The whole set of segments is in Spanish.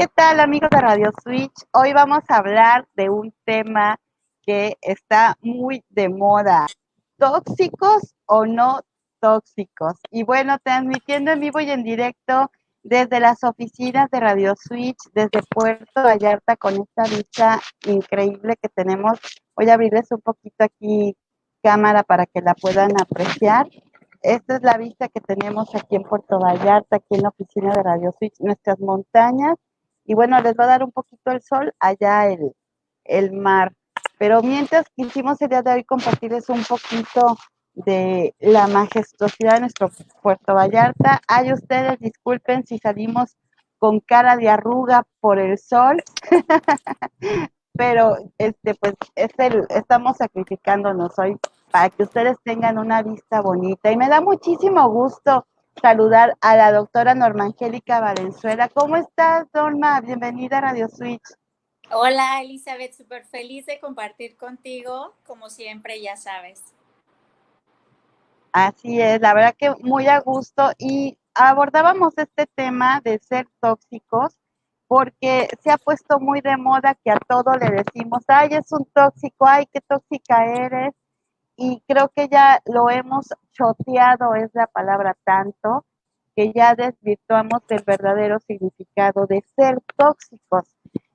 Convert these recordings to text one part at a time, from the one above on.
¿qué tal amigos de Radio Switch? Hoy vamos a hablar de un tema que está muy de moda. ¿Tóxicos o no tóxicos? Y bueno, transmitiendo en vivo y en directo desde las oficinas de Radio Switch, desde Puerto Vallarta, con esta vista increíble que tenemos. Voy a abrirles un poquito aquí cámara para que la puedan apreciar. Esta es la vista que tenemos aquí en Puerto Vallarta, aquí en la oficina de Radio Switch, nuestras montañas. Y bueno, les va a dar un poquito el sol, allá el, el mar. Pero mientras quisimos el día de hoy compartirles un poquito de la majestuosidad de nuestro Puerto Vallarta. Ay, ustedes disculpen si salimos con cara de arruga por el sol, pero este pues es el, estamos sacrificándonos hoy para que ustedes tengan una vista bonita. Y me da muchísimo gusto saludar a la doctora Norma Angélica Valenzuela. ¿Cómo estás, Norma? Bienvenida a Radio Switch. Hola, Elizabeth, súper feliz de compartir contigo, como siempre, ya sabes. Así es, la verdad que muy a gusto y abordábamos este tema de ser tóxicos porque se ha puesto muy de moda que a todo le decimos, ay, es un tóxico, ay, qué tóxica eres, y creo que ya lo hemos choteado, es la palabra tanto, que ya desvirtuamos el verdadero significado de ser tóxicos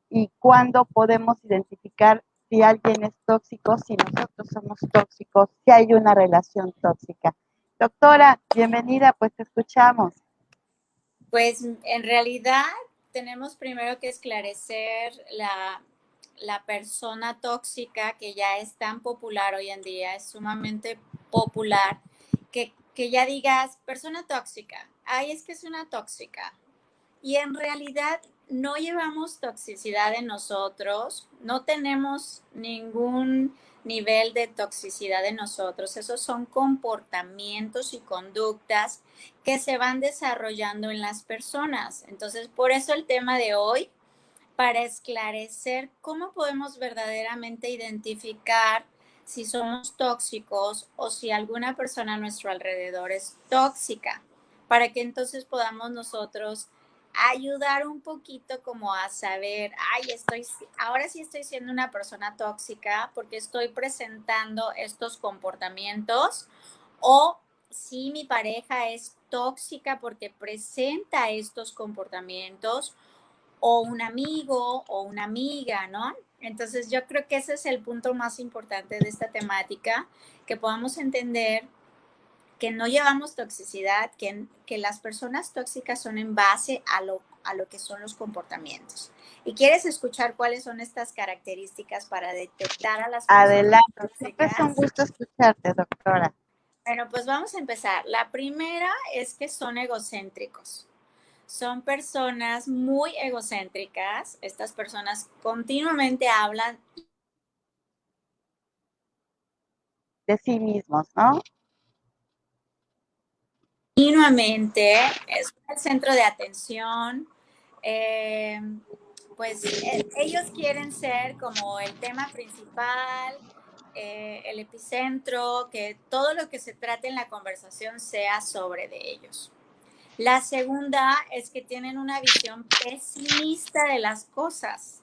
y cuándo podemos identificar si alguien es tóxico, si nosotros somos tóxicos, si hay una relación tóxica. Doctora, bienvenida, pues te escuchamos. Pues en realidad tenemos primero que esclarecer la la persona tóxica que ya es tan popular hoy en día, es sumamente popular, que, ya digas, persona tóxica, ay, es que es una tóxica. Y en realidad no llevamos toxicidad en nosotros, no tenemos ningún nivel de toxicidad en nosotros. Esos son comportamientos y conductas que se van desarrollando en las personas. Entonces, por eso el tema de hoy para esclarecer cómo podemos verdaderamente identificar si somos tóxicos o si alguna persona a nuestro alrededor es tóxica, para que entonces podamos nosotros ayudar un poquito como a saber, ay, estoy, ahora sí estoy siendo una persona tóxica porque estoy presentando estos comportamientos o si mi pareja es tóxica porque presenta estos comportamientos o un amigo o una amiga, ¿no? Entonces yo creo que ese es el punto más importante de esta temática, que podamos entender que no llevamos toxicidad, que, que las personas tóxicas son en base a lo, a lo que son los comportamientos. ¿Y quieres escuchar cuáles son estas características para detectar a las personas Adelante, siempre es un gusto escucharte, doctora. Bueno, pues vamos a empezar. La primera es que son egocéntricos son personas muy egocéntricas. Estas personas continuamente hablan de sí mismos, ¿no? Continuamente es el centro de atención. Eh, pues eh, ellos quieren ser como el tema principal, eh, el epicentro, que todo lo que se trate en la conversación sea sobre de ellos. La segunda es que tienen una visión pesimista de las cosas.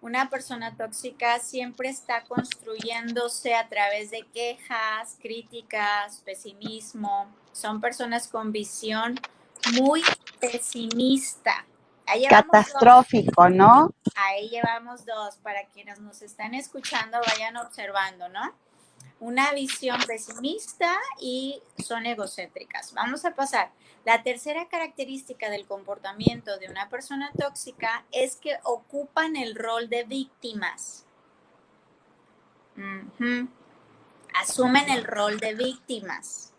Una persona tóxica siempre está construyéndose a través de quejas, críticas, pesimismo. Son personas con visión muy pesimista. Catastrófico, ¿no? Ahí llevamos dos. Para quienes nos están escuchando, vayan observando, ¿no? Una visión pesimista y son egocéntricas. Vamos a pasar. La tercera característica del comportamiento de una persona tóxica es que ocupan el rol de víctimas. Asumen el rol de víctimas.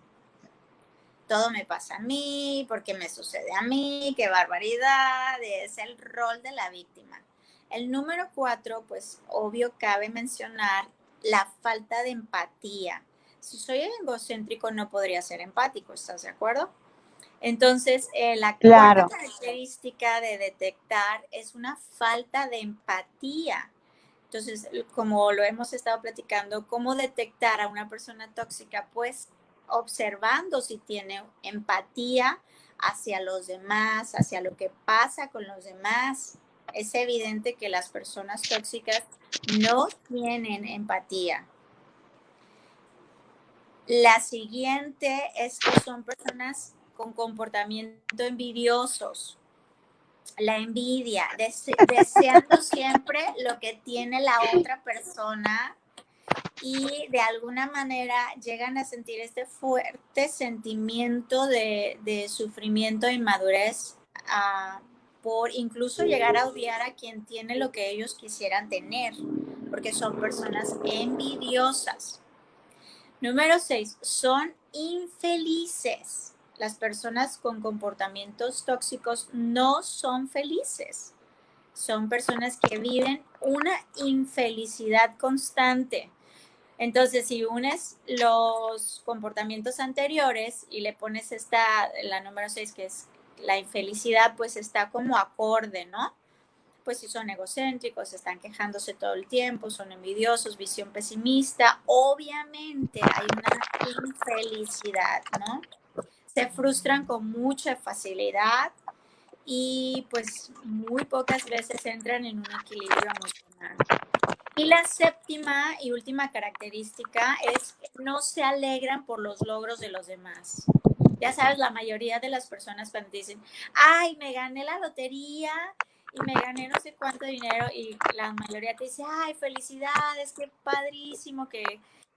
Todo me pasa a mí, porque me sucede a mí, qué barbaridad, es el rol de la víctima. El número cuatro, pues obvio cabe mencionar la falta de empatía. Si soy egocéntrico no podría ser empático, ¿estás de acuerdo? Entonces, eh, la característica de detectar es una falta de empatía. Entonces, como lo hemos estado platicando, ¿cómo detectar a una persona tóxica? Pues observando si tiene empatía hacia los demás, hacia lo que pasa con los demás. Es evidente que las personas tóxicas no tienen empatía. La siguiente es que son personas con comportamiento envidiosos. La envidia, deseando siempre lo que tiene la otra persona y de alguna manera llegan a sentir este fuerte sentimiento de, sufrimiento e inmadurez ah, por incluso llegar a odiar a quien tiene lo que ellos quisieran tener, porque son personas envidiosas. Número seis, son infelices. Las personas con comportamientos tóxicos no son felices. Son personas que viven una infelicidad constante. Entonces, si unes los comportamientos anteriores y le pones esta, la número 6, que es la infelicidad, pues está como acorde, ¿no? Pues si son egocéntricos, están quejándose todo el tiempo, son envidiosos, visión pesimista, obviamente hay una infelicidad, ¿no? Se frustran con mucha facilidad y pues muy pocas veces entran en un equilibrio emocional. Y la séptima y última característica es que no se alegran por los logros de los demás. Ya sabes, la mayoría de las personas cuando dicen, ay, me gané la lotería y me gané no sé cuánto dinero y la mayoría te dice, ay, felicidades, qué padrísimo que,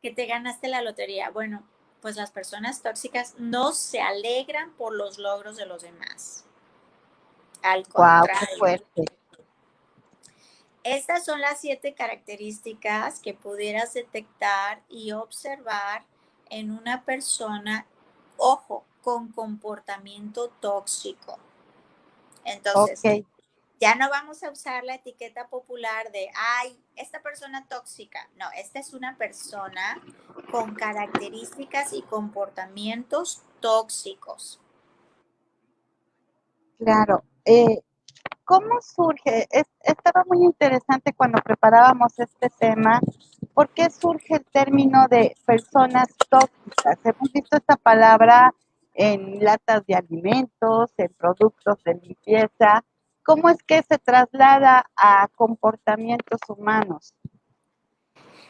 que te ganaste la lotería. Bueno, pues las personas tóxicas no se alegran por los logros de los demás. Al contrario. Wow, qué fuerte. Estas son las siete características que pudieras detectar y observar en una persona, ojo, con comportamiento tóxico. Entonces, ya no vamos a usar la etiqueta popular de, ay, esta persona tóxica. No, esta es una persona con características y comportamientos tóxicos. Claro. Eh, ¿Cómo surge? estaba muy interesante cuando preparábamos este tema. ¿Por qué surge el término de personas tóxicas? Hemos visto esta palabra en latas de alimentos, en productos de limpieza. ¿Cómo es que se traslada a comportamientos humanos?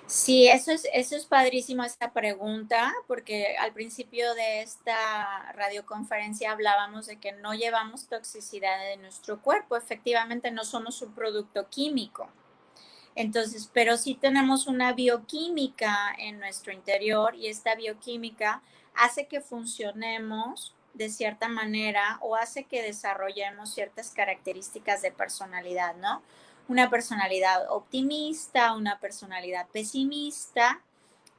Sí, eso es, eso es padrísimo esta pregunta, porque al principio de esta radioconferencia hablábamos de que no llevamos toxicidad en nuestro cuerpo. Efectivamente, no somos un producto químico. Entonces, pero sí tenemos una bioquímica en nuestro interior y esta bioquímica hace que funcionemos de cierta manera o hace que desarrollemos ciertas características de personalidad, ¿no? una personalidad optimista, una personalidad pesimista,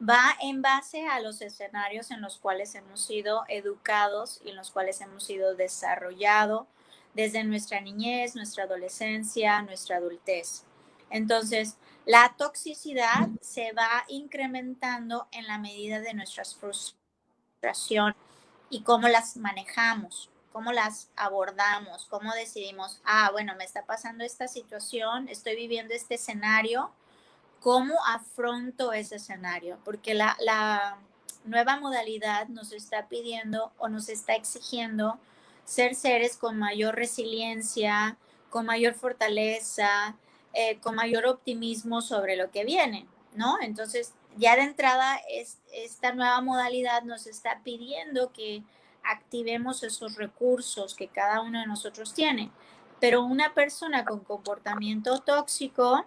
va en base a los escenarios en los cuales hemos sido educados y en los cuales hemos sido desarrollados desde nuestra niñez, nuestra adolescencia, nuestra adultez. Entonces, la toxicidad se va incrementando en la medida de nuestras frustraciones y cómo las manejamos cómo las abordamos, cómo decidimos, ah, bueno, me está pasando esta situación, estoy viviendo este escenario, ¿cómo afronto ese escenario? Porque la, la nueva modalidad nos está pidiendo o nos está exigiendo ser seres con mayor resiliencia, con mayor fortaleza, eh, con mayor optimismo sobre lo que viene, ¿no? Entonces, ya de entrada, es, esta nueva modalidad nos está pidiendo que activemos esos recursos que cada uno de nosotros tiene. Pero una persona con comportamiento tóxico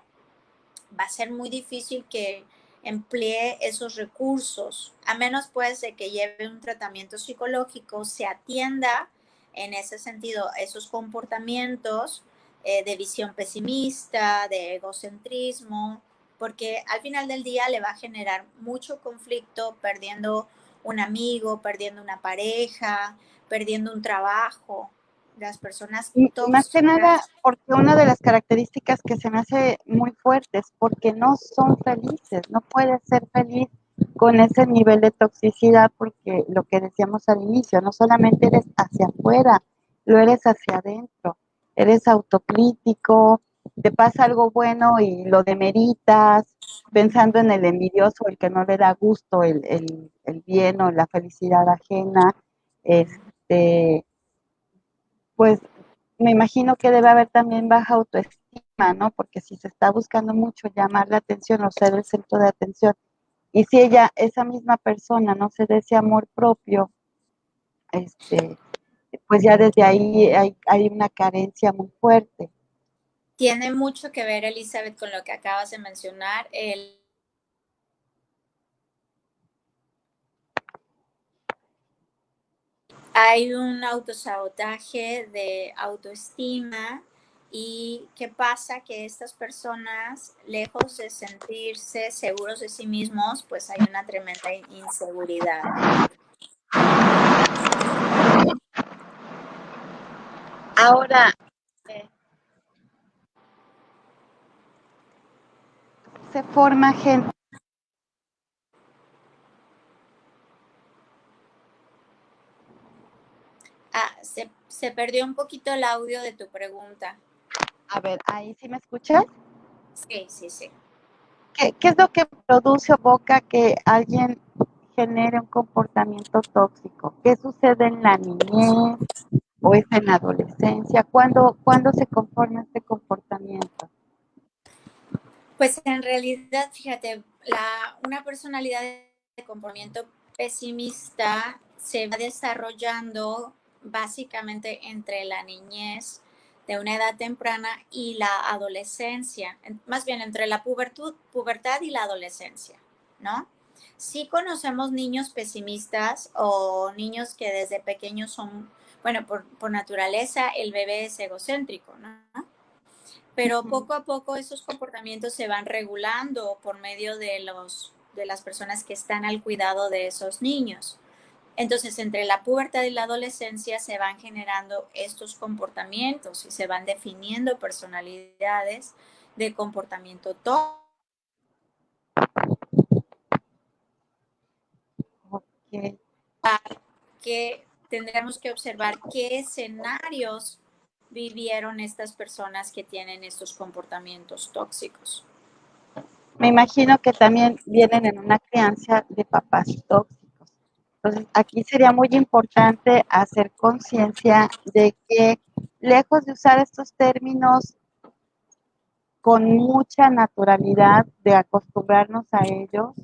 va a ser muy difícil que emplee esos recursos, a menos pues de que lleve un tratamiento psicológico, se atienda en ese sentido esos comportamientos eh, de visión pesimista, de egocentrismo, porque al final del día le va a generar mucho conflicto, perdiendo un amigo, perdiendo una pareja, perdiendo un trabajo. Las personas Más que nada, porque una de las características que se me hace muy fuerte es porque no son felices, no puedes ser feliz con ese nivel de toxicidad porque lo que decíamos al inicio, no solamente eres hacia afuera, lo eres hacia adentro, eres autocrítico, te pasa algo bueno y lo demeritas, pensando en el envidioso, el que no le da gusto el, el, bien o la felicidad ajena, este, pues me imagino que debe haber también baja autoestima, ¿no? Porque si se está buscando mucho llamar la atención o ser el centro de atención, y si ella, esa misma persona, no se dé ese amor propio, este, pues ya desde ahí hay, hay una carencia muy fuerte. Tiene mucho que ver, Elizabeth, con lo que acabas de mencionar, hay un autosabotaje de autoestima y qué pasa que estas personas, lejos de sentirse seguros de sí mismos, pues hay una tremenda inseguridad. Ahora, se forma gente Ah, se, se, perdió un poquito el audio de tu pregunta. A ver, ¿ahí sí me escuchas? Sí, sí, sí. ¿Qué, ¿Qué, es lo que produce o boca que alguien genere un comportamiento tóxico? ¿Qué sucede en la niñez o es en la adolescencia? ¿Cuándo, ¿cuándo se conforma este comportamiento? Pues en realidad, fíjate, la, una personalidad de comportamiento pesimista se va desarrollando básicamente entre la niñez de una edad temprana y la adolescencia, más bien entre la pubertud, pubertad y la adolescencia, ¿no? Sí conocemos niños pesimistas o niños que desde pequeños son, bueno, por, por naturaleza el bebé es egocéntrico, ¿no? Pero poco a poco esos comportamientos se van regulando por medio de, los, de las personas que están al cuidado de esos niños. Entonces, entre la pubertad y la adolescencia se van generando estos comportamientos y se van definiendo personalidades de comportamiento todo. Okay. Que tendremos que observar qué escenarios vivieron estas personas que tienen estos comportamientos tóxicos. Me imagino que también vienen en una crianza de papás tóxicos. Entonces, aquí sería muy importante hacer conciencia de que lejos de usar estos términos con mucha naturalidad, de acostumbrarnos a ellos,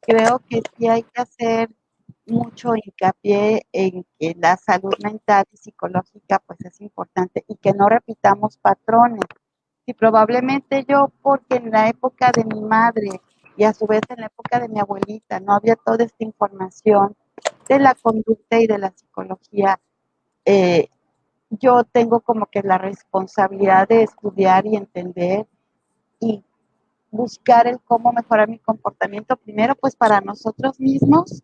creo que sí hay que hacer mucho hincapié en que la salud mental y psicológica pues es importante y que no repitamos patrones. Y probablemente yo, porque en la época de mi madre y a su vez en la época de mi abuelita no había toda esta información, de la conducta y de la psicología, eh, yo tengo como que la responsabilidad de estudiar y entender y buscar el cómo mejorar mi comportamiento, primero pues para nosotros mismos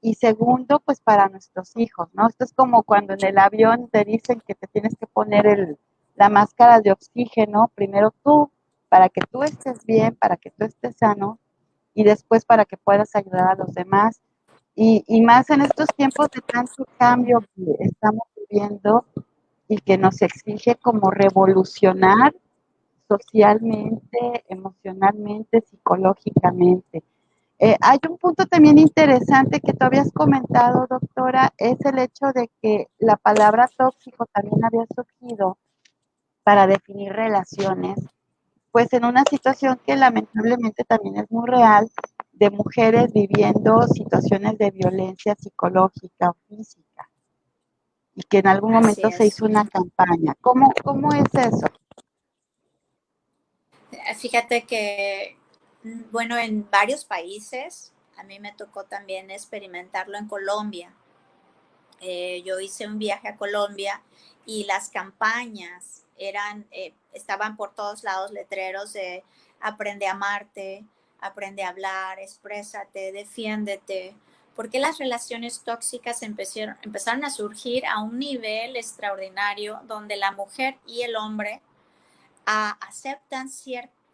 y segundo pues para nuestros hijos, ¿no? Esto es como cuando en el avión te dicen que te tienes que poner el, la máscara de oxígeno, primero tú, para que tú estés bien, para que tú estés sano y después para que puedas ayudar a los demás. Y, y, más en estos tiempos de tanto cambio que estamos viviendo y que nos exige como revolucionar socialmente, emocionalmente, psicológicamente. Eh, hay un punto también interesante que tú habías comentado, doctora, es el hecho de que la palabra tóxico también había surgido para definir relaciones, pues en una situación que lamentablemente también es muy real, de mujeres viviendo situaciones de violencia psicológica o física y que en algún momento se hizo una campaña. ¿Cómo, ¿Cómo es eso? Fíjate que, bueno, en varios países, a mí me tocó también experimentarlo en Colombia. Eh, yo hice un viaje a Colombia y las campañas eran, eh, estaban por todos lados letreros de aprende a amarte, aprende a hablar, exprésate, defiéndete. Porque las relaciones tóxicas empezaron, empezaron a surgir a un nivel extraordinario donde la mujer y el hombre a, aceptan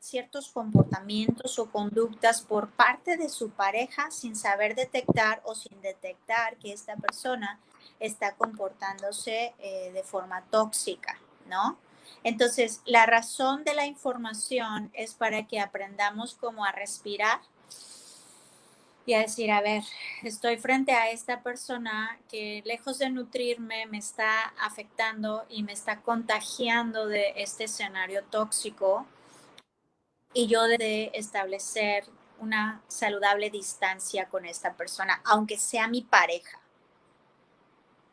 ciertos comportamientos o conductas por parte de su pareja sin saber detectar o sin detectar que esta persona está comportándose eh, de forma tóxica, ¿no? Entonces, la razón de la información es para que aprendamos cómo a respirar y a decir, a ver, estoy frente a esta persona que lejos de nutrirme me está afectando y me está contagiando de este escenario tóxico y yo de establecer una saludable distancia con esta persona, aunque sea mi pareja.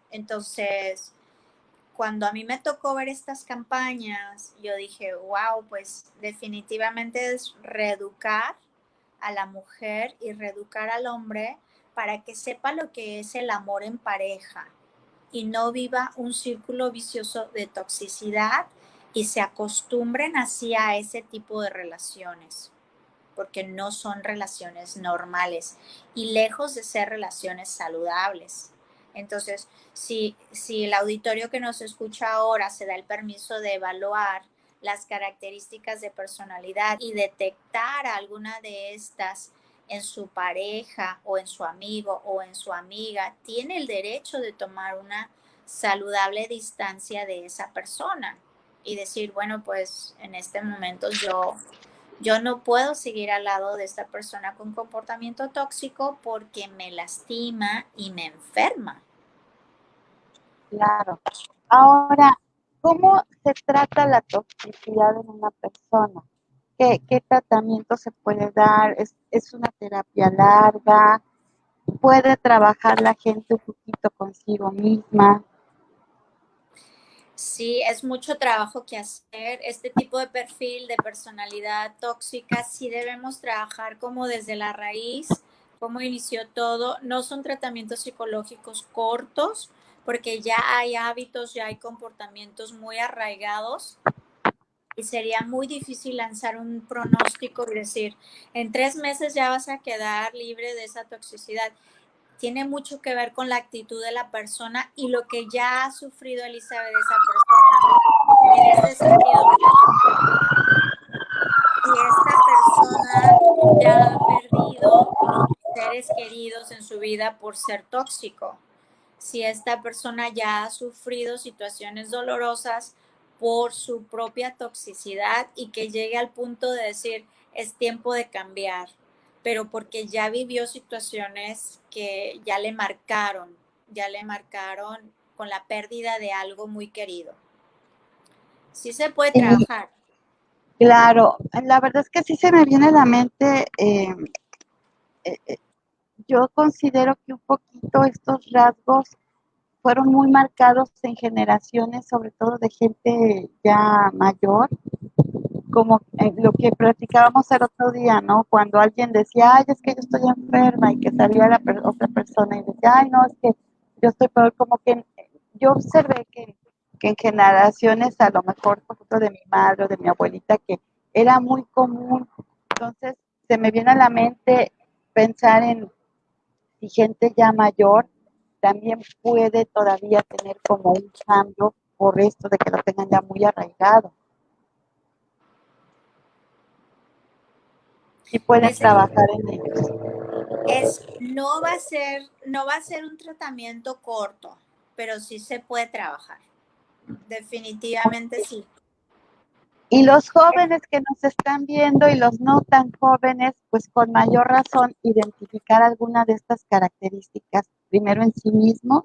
Entonces, cuando a mí me tocó ver estas campañas, yo dije, wow, pues definitivamente es reeducar a la mujer y reeducar al hombre para que sepa lo que es el amor en pareja y no viva un círculo vicioso de toxicidad y se acostumbren así a ese tipo de relaciones, porque no son relaciones normales y lejos de ser relaciones saludables. Entonces, si, si el auditorio que nos escucha ahora se da el permiso de evaluar las características de personalidad y detectar alguna de estas en su pareja o en su amigo o en su amiga, tiene el derecho de tomar una saludable distancia de esa persona y decir, bueno, pues en este momento yo, yo no puedo seguir al lado de esta persona con comportamiento tóxico porque me lastima y me enferma. Claro. Ahora, ¿Cómo se trata la toxicidad en una persona? ¿Qué, tratamiento se puede dar? ¿Es, una terapia larga? ¿Puede trabajar la gente un poquito consigo misma? Sí, es mucho trabajo que hacer. Este tipo de perfil de personalidad tóxica sí debemos trabajar como desde la raíz, cómo inició todo. No son tratamientos psicológicos cortos, porque ya hay hábitos, ya hay comportamientos muy arraigados y sería muy difícil lanzar un pronóstico y decir, en tres meses ya vas a quedar libre de esa toxicidad. Tiene mucho que ver con la actitud de la persona y lo que ya ha sufrido Elizabeth de esa persona. En este sentido, si esta persona ya ha perdido seres queridos en su vida por ser tóxico si esta persona ya ha sufrido situaciones dolorosas por su propia toxicidad y que llegue al punto de decir, es tiempo de cambiar, pero porque ya vivió situaciones que ya le marcaron, ya le marcaron con la pérdida de algo muy querido. Sí se puede trabajar. Claro, la verdad es que sí se me viene a la mente, eh, eh, eh, yo considero que un poquito estos rasgos fueron muy marcados en generaciones, sobre todo de gente ya mayor, como eh, lo que platicábamos el otro día, ¿no? Cuando alguien decía, ay, es que yo estoy enferma y que salía la otra persona y decía, ay, no, es que yo estoy peor, como que yo observé que, que en generaciones, a lo mejor, por ejemplo, de mi madre o de mi abuelita, que era muy común, entonces se me viene a la mente pensar en si gente ya mayor también puede todavía tener como un cambio por esto de que lo tengan ya muy arraigado. Y pueden trabajar en ellos. Es, no va a ser, no va a ser un tratamiento corto, pero sí se puede trabajar. Definitivamente sí. Y los jóvenes que nos están viendo y los no tan jóvenes, pues con mayor razón identificar alguna de estas características, primero en sí mismos.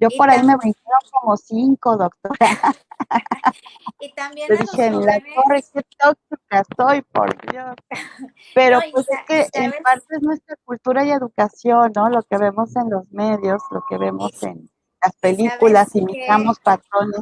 Yo por ahí me brincaron como cinco, doctora. y también a los jóvenes... Corre, qué tóxica estoy, por Dios. Pero pues es que en parte es nuestra cultura y educación, ¿no? Lo que vemos en los medios, lo que vemos en las películas, imitamos patrones.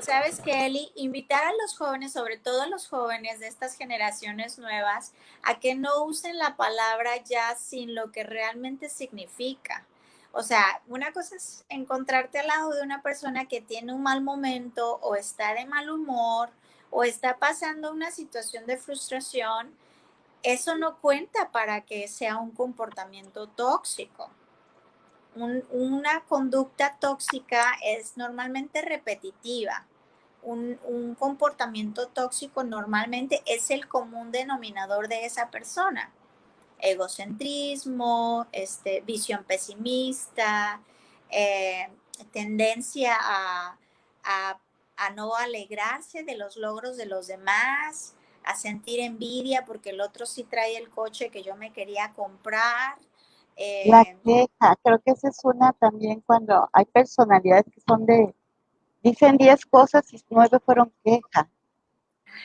¿Sabes qué, Eli? Invitar a los jóvenes, sobre todo a los jóvenes de estas generaciones nuevas, a que no usen la palabra ya sin lo que realmente significa. O sea, una cosa es encontrarte al lado de una persona que tiene un mal momento o está de mal humor o está pasando una situación de frustración. Eso no cuenta para que sea un comportamiento tóxico una conducta tóxica es normalmente repetitiva. Un, comportamiento tóxico normalmente es el común denominador de esa persona. Egocentrismo, este, visión pesimista, eh, tendencia a, a, no alegrarse de los logros de los demás, a sentir envidia porque el otro sí trae el coche que yo me quería comprar. la eh, queja, creo que esa es una también cuando hay personalidades que son de, dicen 10 cosas y 9 fueron queja.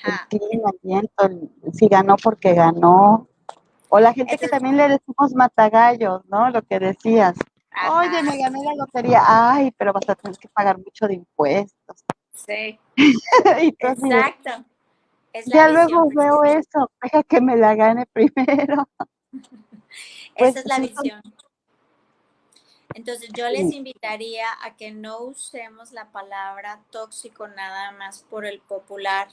El clima, el viento, si ganó porque ganó. O la gente que también le decimos matagallos, ¿no? Lo que decías. Oye, me gané la lotería. Ay, pero vas a tener que pagar mucho de impuestos. Sí. Exacto. ya luego veo eso, deja que me la gane primero. Esa es pues la visión. Entonces yo les invitaría a que no usemos la palabra tóxico nada más por el popular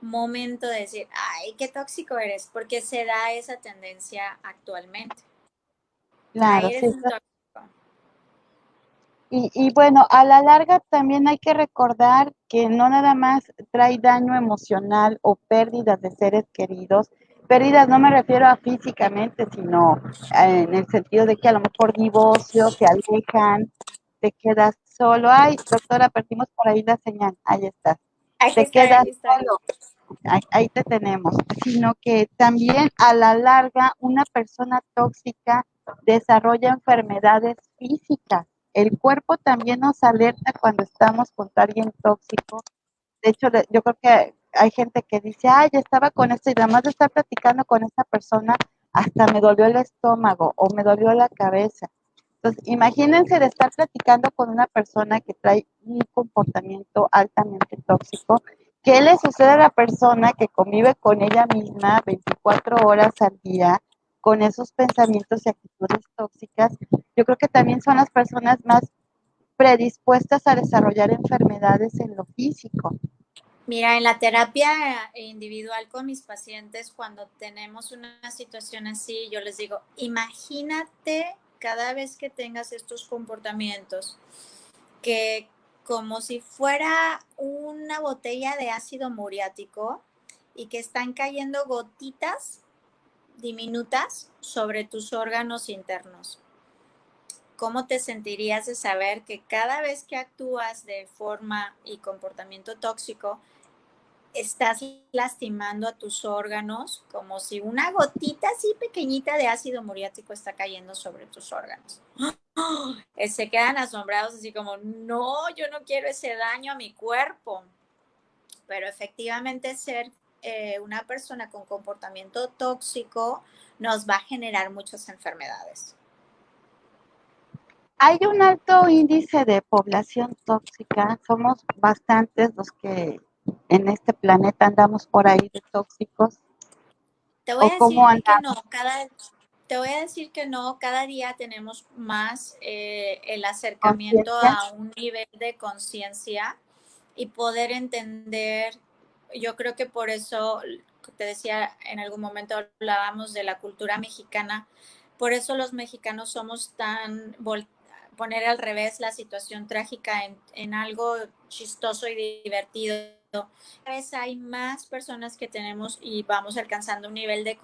momento de decir, ay, qué tóxico eres, porque se da esa tendencia actualmente. Claro, sí, y, bueno, a la larga también hay que recordar que no nada más trae daño emocional o pérdidas de seres queridos. Pérdidas no me refiero a físicamente, sino eh, en el sentido de que a lo mejor divorcio, se alejan, te quedas solo. Ay, doctora, perdimos por ahí la señal. Ahí estás. te quedas solo. ahí te tenemos. Sino que también a la larga una persona tóxica desarrolla enfermedades físicas el cuerpo también nos alerta cuando estamos con alguien tóxico. De hecho, yo creo que hay gente que dice, ay, ya estaba con esto y además de estar platicando con esta persona, hasta me dolió el estómago o me dolió la cabeza. Entonces, imagínense de estar platicando con una persona que trae un comportamiento altamente tóxico. ¿Qué le sucede a la persona que convive con ella misma 24 horas al día, con esos pensamientos y actitudes tóxicas, yo creo que también son las personas más predispuestas a desarrollar enfermedades en lo físico. Mira, en la terapia individual con mis pacientes, cuando tenemos una situación así, yo les digo, imagínate cada vez que tengas estos comportamientos, que como si fuera una botella de ácido muriático y que están cayendo gotitas diminutas sobre tus órganos internos. ¿Cómo te sentirías de saber que cada vez que actúas de forma y comportamiento tóxico, estás lastimando a tus órganos como si una gotita así pequeñita de ácido muriático está cayendo sobre tus órganos? Se quedan asombrados así como, no, yo no quiero ese daño a mi cuerpo. Pero efectivamente ser eh, una persona con comportamiento tóxico nos va a generar muchas enfermedades. Hay un alto índice de población tóxica, somos bastantes los que en este planeta andamos por ahí de tóxicos. Te voy a decir que no, cada, te voy a decir que no, cada día tenemos más eh, el acercamiento a un nivel de conciencia y poder entender yo creo que por eso, te decía, en algún momento hablábamos de la cultura mexicana, por eso los mexicanos somos tan, poner al revés la situación trágica en, algo chistoso y divertido. Cada vez hay más personas que tenemos y vamos alcanzando un nivel de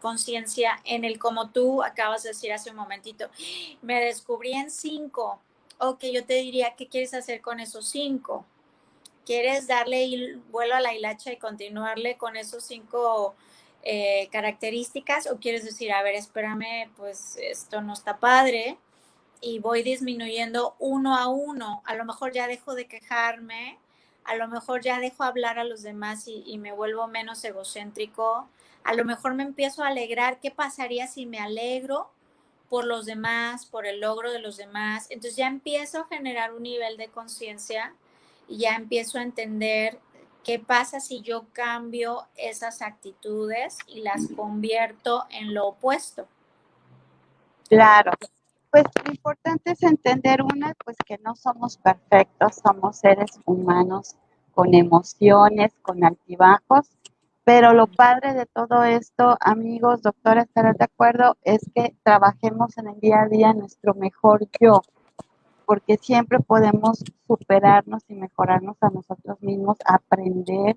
conciencia en el como tú acabas de decir hace un momentito, me descubrí en cinco. Ok, yo te diría, ¿qué quieres hacer con esos cinco? ¿Quieres darle vuelo a la hilacha y continuarle con esos cinco eh, características? ¿O quieres decir, a ver, espérame, pues esto no está padre y voy disminuyendo uno a uno? A lo mejor ya dejo de quejarme, a lo mejor ya dejo hablar a los demás y, y me vuelvo menos egocéntrico, a lo mejor me empiezo a alegrar. ¿Qué pasaría si me alegro? por los demás, por el logro de los demás. Entonces ya empiezo a generar un nivel de conciencia y ya empiezo a entender qué pasa si yo cambio esas actitudes y las convierto en lo opuesto. Claro. Pues lo importante es entender una, pues que no somos perfectos, somos seres humanos con emociones, con altibajos, pero lo padre de todo esto, amigos, doctora, estarán de acuerdo, es que trabajemos en el día a día nuestro mejor yo, porque siempre podemos superarnos y mejorarnos a nosotros mismos, aprender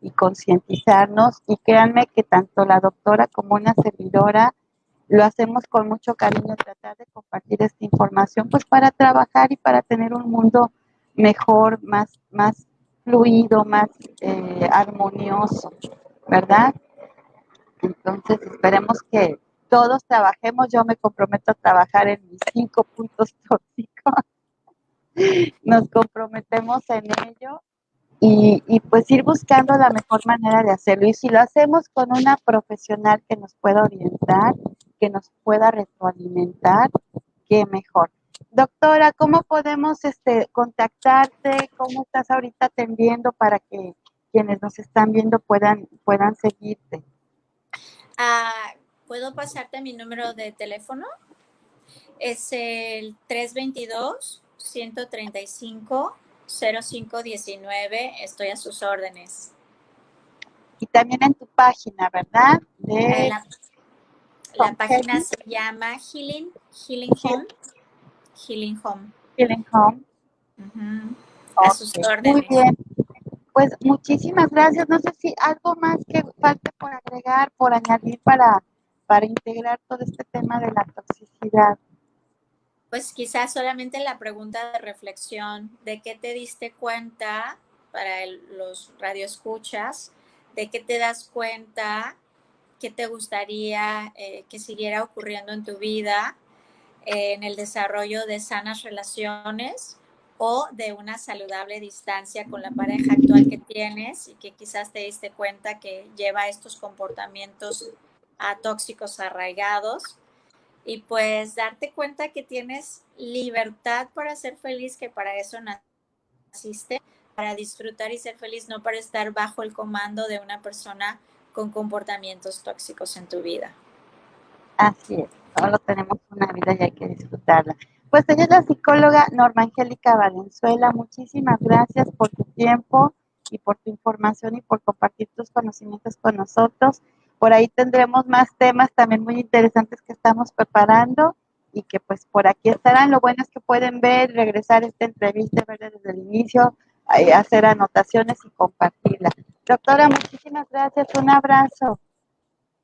y concientizarnos. Y créanme que tanto la doctora como una servidora lo hacemos con mucho cariño, tratar de compartir esta información, pues para trabajar y para tener un mundo mejor, más, más fluido, más eh, armonioso. ¿verdad? Entonces esperemos que todos trabajemos, yo me comprometo a trabajar en mis cinco puntos tóxicos, nos comprometemos en ello y, y, pues ir buscando la mejor manera de hacerlo. Y si lo hacemos con una profesional que nos pueda orientar, que nos pueda retroalimentar, qué mejor. Doctora, ¿cómo podemos este, contactarte? ¿Cómo estás ahorita atendiendo para que quienes nos están viendo puedan, puedan seguirte? Ah, ¿Puedo pasarte mi número de teléfono? Es el 322 135 0519. Estoy a sus órdenes. Y también en tu página, ¿verdad? De la, la página se llama Healing, Healing Home. Healing Home. Healing Home. A sus órdenes. Muy bien. Pues muchísimas gracias. No sé si algo más que falte por agregar, por añadir para, para integrar todo este tema de la toxicidad. Pues quizás solamente la pregunta de reflexión, ¿de qué te diste cuenta para el, los radioescuchas? ¿De qué te das cuenta? ¿Qué te gustaría eh, que siguiera ocurriendo en tu vida? Eh, en el desarrollo de sanas relaciones o de una saludable distancia con la pareja actual que tienes y que quizás te diste cuenta que lleva estos comportamientos tóxicos arraigados y pues darte cuenta que tienes libertad para ser feliz, que para eso naciste, para disfrutar y ser feliz, no para estar bajo el comando de una persona con comportamientos tóxicos en tu vida. Así es, solo tenemos una vida y hay que disfrutarla. Pues ella es la psicóloga Norma Angélica Valenzuela. Muchísimas gracias por tu tiempo y por tu información y por compartir tus conocimientos con nosotros. Por ahí tendremos más temas también muy interesantes que estamos preparando y que pues por aquí estarán. Lo bueno es que pueden ver, regresar esta entrevista, ver desde el inicio, hacer anotaciones y compartirla. Doctora, muchísimas gracias. Un abrazo.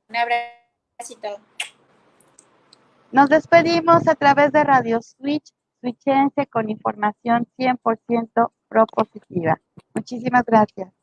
Un abrazo. Nos despedimos a través de Radio Switch, switchense con información 100% propositiva. Muchísimas gracias.